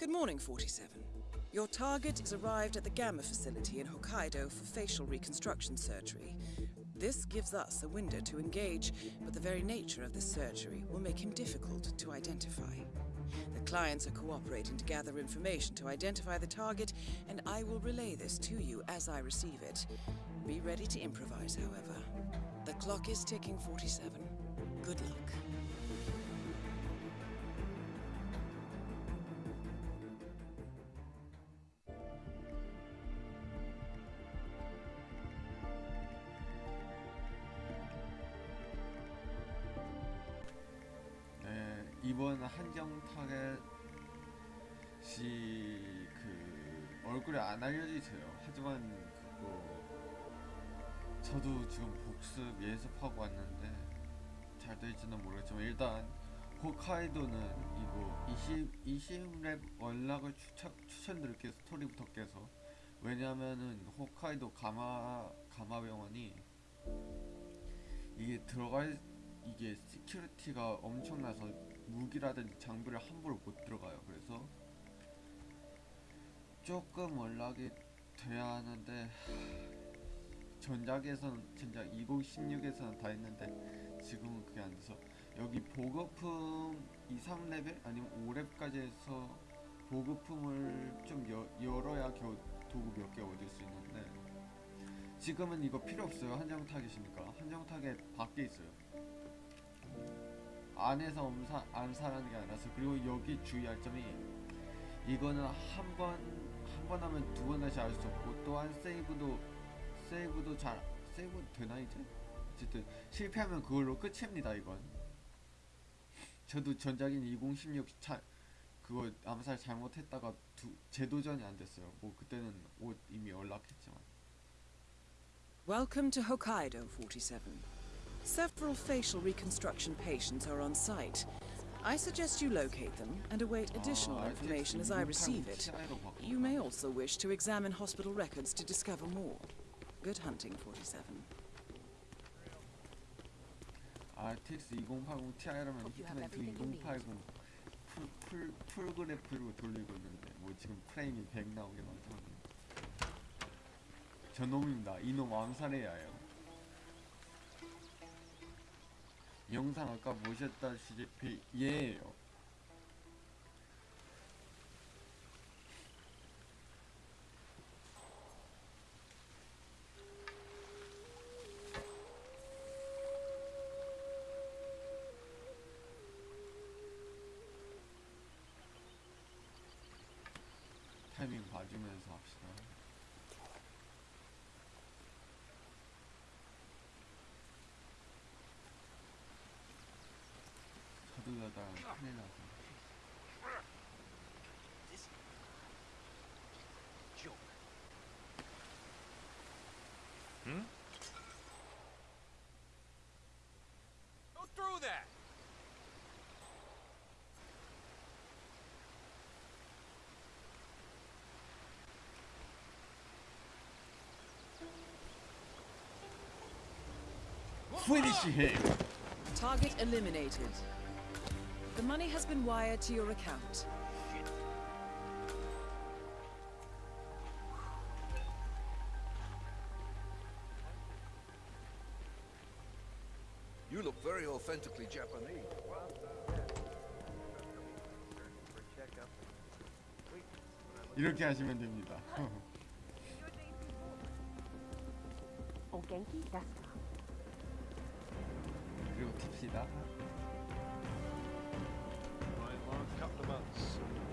Good morning, 47. Your target has arrived at the GAMA facility in Hokkaido for facial reconstruction surgery. This gives us a window to engage, but the very nature of the surgery will make him difficult to identify. The clients are cooperating to gather information to identify the target, and I will relay this to you as I receive it. Be ready to improvise, however. The clock is ticking, 47. Good luck. 이번 한정 타겟이 그 얼굴이 안 알려져 있어요. 하지만 그거 저도 지금 복습 예습하고 왔는데 잘 될지는 모르겠지만 일단 홋카이도는 이거 20 20랩 원락을 추천 추천드릴게요 스토리부터 깨서 왜냐면은 홋카이도 가마 가마병원이 이게 들어갈 이게 시큐리티가 엄청나서 무기라든지 장비를 함부로 못 들어가요. 그래서 조금 연락이 돼야 하는데 전작에서는 전작 2016에서는 다 했는데 지금은 그게 안 돼서. 여기 보급품 2, 3레벨? 아니면 5렙까지 해서 보급품을 좀 여, 열어야 겨우 도구 몇 개 얻을 수 있는데 지금은 이거 필요 없어요. 한정 타겟이니까. 한정 타겟 밖에 있어요 안에서 엄사, 안사라는 게 아니라서 그리고 여기 주의할 점이 이거는 한 번 한 번 하면 두 번 다시 할수 없고 또한 세이브도 세이브도 잘 세이브 되나 이제? 어쨌든 실패하면 그걸로 끝입니다 이건. 저도 전작인 2016 차, 그거 암살 잘못했다가 두, 재도전이 안 됐어요. 뭐 그때는 옷 이미 연락했지만. Welcome to Hokkaido, 47. Several facial reconstruction patients are on site. I suggest you locate them and await additional 아, information as I receive it. You may also wish to examine hospital records to discover more. Good hunting, 47. RTX 2080 Ti라면 히트나이트 2080 풀, 풀, 풀그래프로 돌리고 있는데 뭐 지금 프레임이 100 나오게 나오더라고요 저놈입니다 이놈 암살해야 해요 영상 아까 보셨다시피 얘예요. 타이밍 봐주면서 합시다 서둘러다 큰일 나서 This joke. Hmm? Go through that! Finish him! Target eliminated. The money has been wired to your account. You look very authentically Japanese. 이렇게 하시면 됩니다. 오겐키 다스. 그리고 킵시다 couple of months.